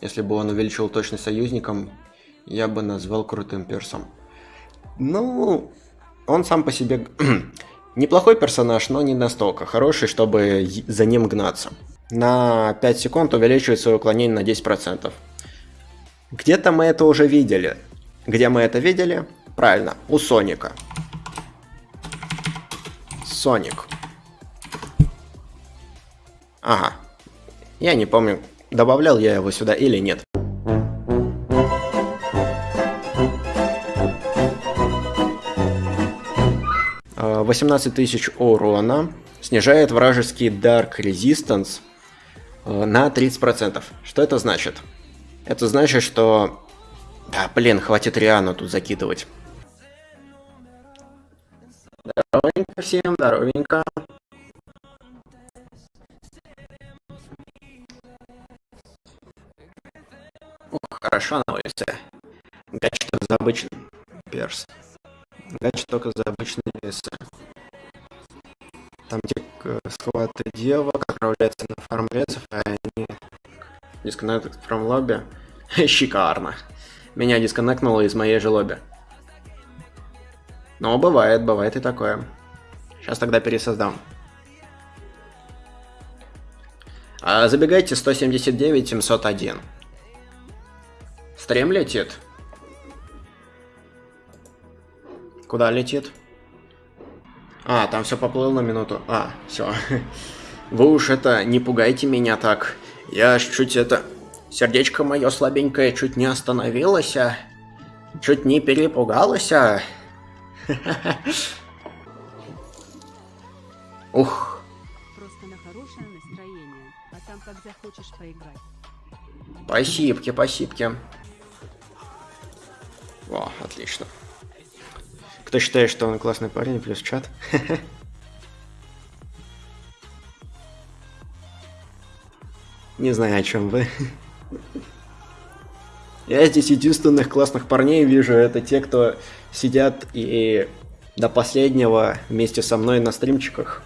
Если бы он увеличил точность союзникам, я бы назвал крутым персом. Ну, он сам по себе неплохой персонаж, но не настолько хороший, чтобы за ним гнаться. На 5 секунд увеличивает свое уклонение на 10%. Где-то мы это уже видели. Где мы это видели? Правильно, у Соника. Соник. Ага. Я не помню, добавлял я его сюда или нет. 18 тысяч урона, снижает вражеский Dark Resistance э, на 30%. Что это значит? Это значит, что... Да, блин, хватит Риану тут закидывать. Здоровенько всем, здоровенько. Хорошо на улице. Гач за обычный перс. Гач только за обычные весы. Там где схваты девок отправляются на фармлецов, а они дисконнект from лобби. Шикарно. Меня дисконнектнуло из моей же лобби. Но бывает, бывает и такое. Сейчас тогда пересоздам. А, забегайте 179 701. Стрим летит. Куда летит? А, там все поплыл на минуту. А, все. Вы уж это, не пугайте меня так. Я чуть это... Сердечко мое слабенькое чуть не остановилось, а... Чуть не перепугалось, а... Ух. Просто на хорошее настроение, а там как захочешь поиграть. Спасибо, спасибо. О, отлично. Кто считает, что он классный парень, плюс чат. Не знаю, о чем вы. Я здесь единственных классных парней вижу, это те, кто сидят и до последнего вместе со мной на стримчиках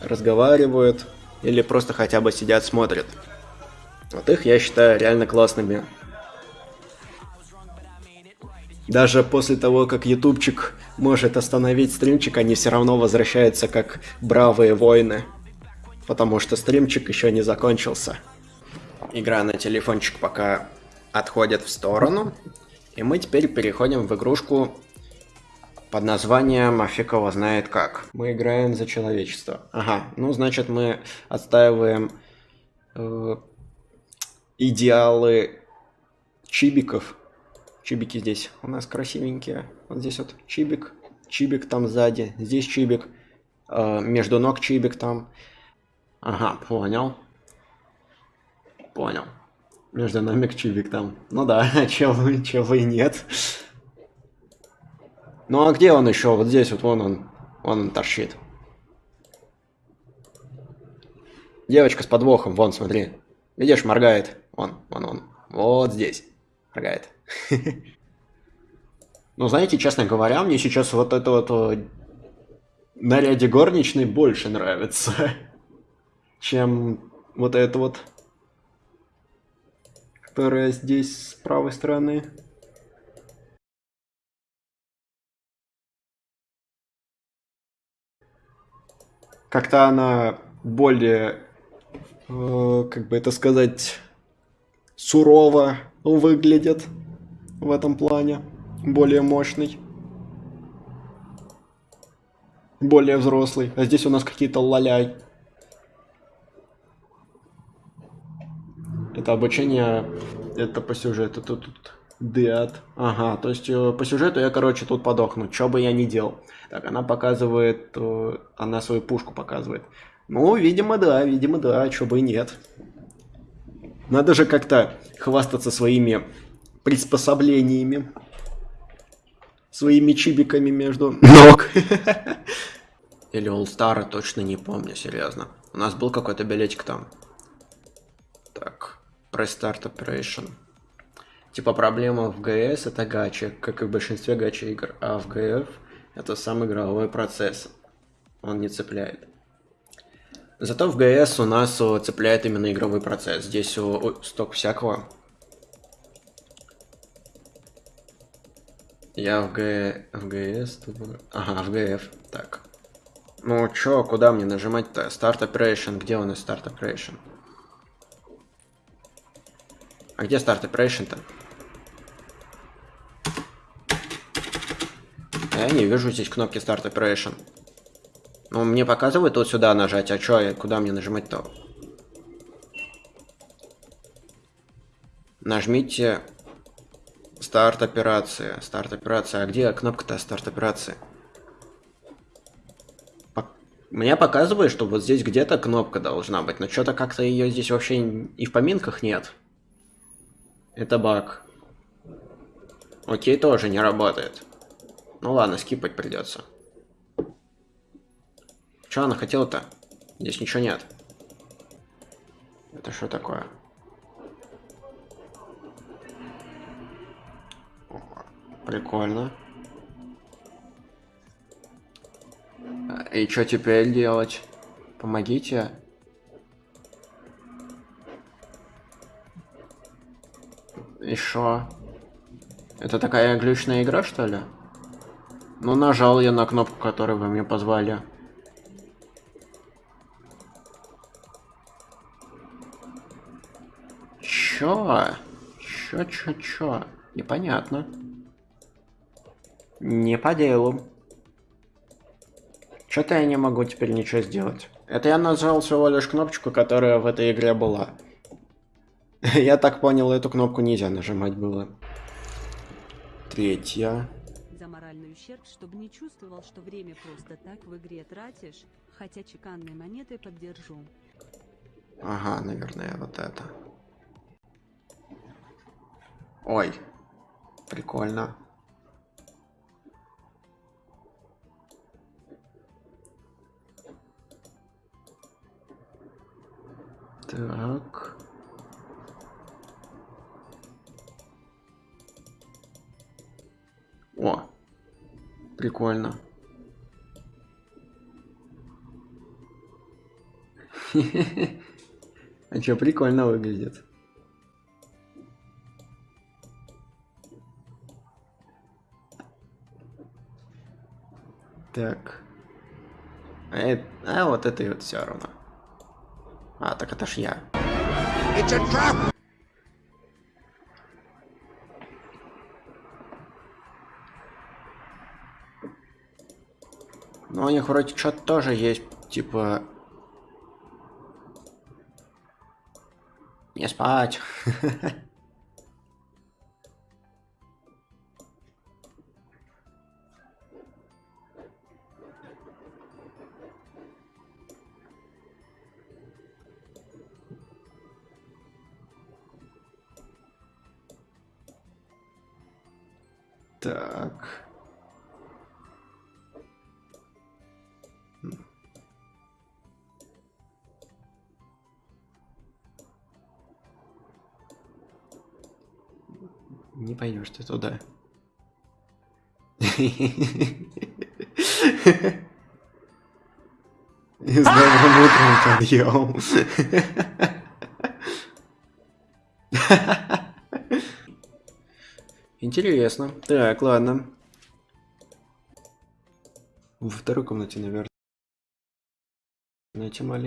разговаривают или просто хотя бы сидят, смотрят. Вот их я считаю реально классными. Даже после того, как ютубчик может остановить стримчик, они все равно возвращаются как бравые воины. Потому что стримчик еще не закончился. Игра на телефончик пока отходит в сторону. И мы теперь переходим в игрушку под названием «А фиг его знает как». Мы играем за человечество. Ага, ну значит мы отстаиваем э, идеалы чибиков Чибики здесь у нас красивенькие. Вот здесь вот чибик, чибик там сзади, здесь чибик, э, между ног чибик там. Ага, понял. Понял. Между нами чибик там. Ну да, чего, чего и нет. Ну а где он еще? Вот здесь вот вон он, вон он торчит. Девочка с подвохом, вон, смотри. Видишь, моргает. Вон, вон, вон. Вот здесь. Моргает. Ну, знаете, честно говоря, мне сейчас вот это вот э, наряде горничной больше нравится, чем вот это вот, которая здесь с правой стороны. Как-то она более, э, как бы это сказать, сурово выглядит в этом плане. Более мощный. Более взрослый. А здесь у нас какие-то лаляй. Это обучение, это по сюжету. Тут, тут Деат. Ага, то есть э, по сюжету я, короче, тут подохну. Что бы я ни делал. Так, она показывает, э, она свою пушку показывает. Ну, видимо, да, видимо, да, что бы и нет. Надо же как-то хвастаться своими приспособлениями. Своими чибиками между ног. Или All Star, точно не помню, серьезно. У нас был какой-то билетик там. Так, Press Start Operation. Типа проблема в ГС это гача, как и в большинстве гача игр, а в ГФ это сам игровой процесс. Он не цепляет. Зато в ГС у нас цепляет именно игровой процесс. Здесь сток всякого Я в Г... в ГС буду. Ага, в ГФ. Так. Ну чё, куда мне нажимать-то? Start Operation. Где у нас Start Operation? А где Start Operation-то? Я не вижу здесь кнопки Start Operation. Ну, мне показывает вот сюда нажать, а чё, куда мне нажимать-то? Нажмите старт операции. Старт операции. А где кнопка-то старт операции? Мне показывает, что вот здесь где-то кнопка должна быть, но что-то как-то ее здесь вообще и в поминках нет. Это баг. Окей, тоже не работает. Ну ладно, скипать придется. Что она хотела-то? Здесь ничего нет. Это что такое? Прикольно. И что теперь делать? Помогите. И шо? Это такая глючная игра, что ли? Ну, нажал я на кнопку, которую вы мне позвали. Чё? Чё, чё, чё? Непонятно. Не по делу. Что-то я не могу теперь ничего сделать. Это я нажал всего лишь кнопочку, которая в этой игре была. Я так понял, эту кнопку нельзя нажимать было. Третья. За моральный ущерб, чтобы не чувствовал, что время просто так в игре тратишь, хотя чеканные монеты поддержу. Ага, наверное, вот это. Ой, прикольно. Так. О, прикольно. А чё, прикольно выглядит. Так. А, а вот это и вот все равно. А, так это ж я. Ну, у них вроде что-то тоже есть, типа... Не спать. Так. Не пойдешь ты туда. С добрым утром, подъем. Интересно. Так, ладно. Во второй комнате, наверное. Найти маленький.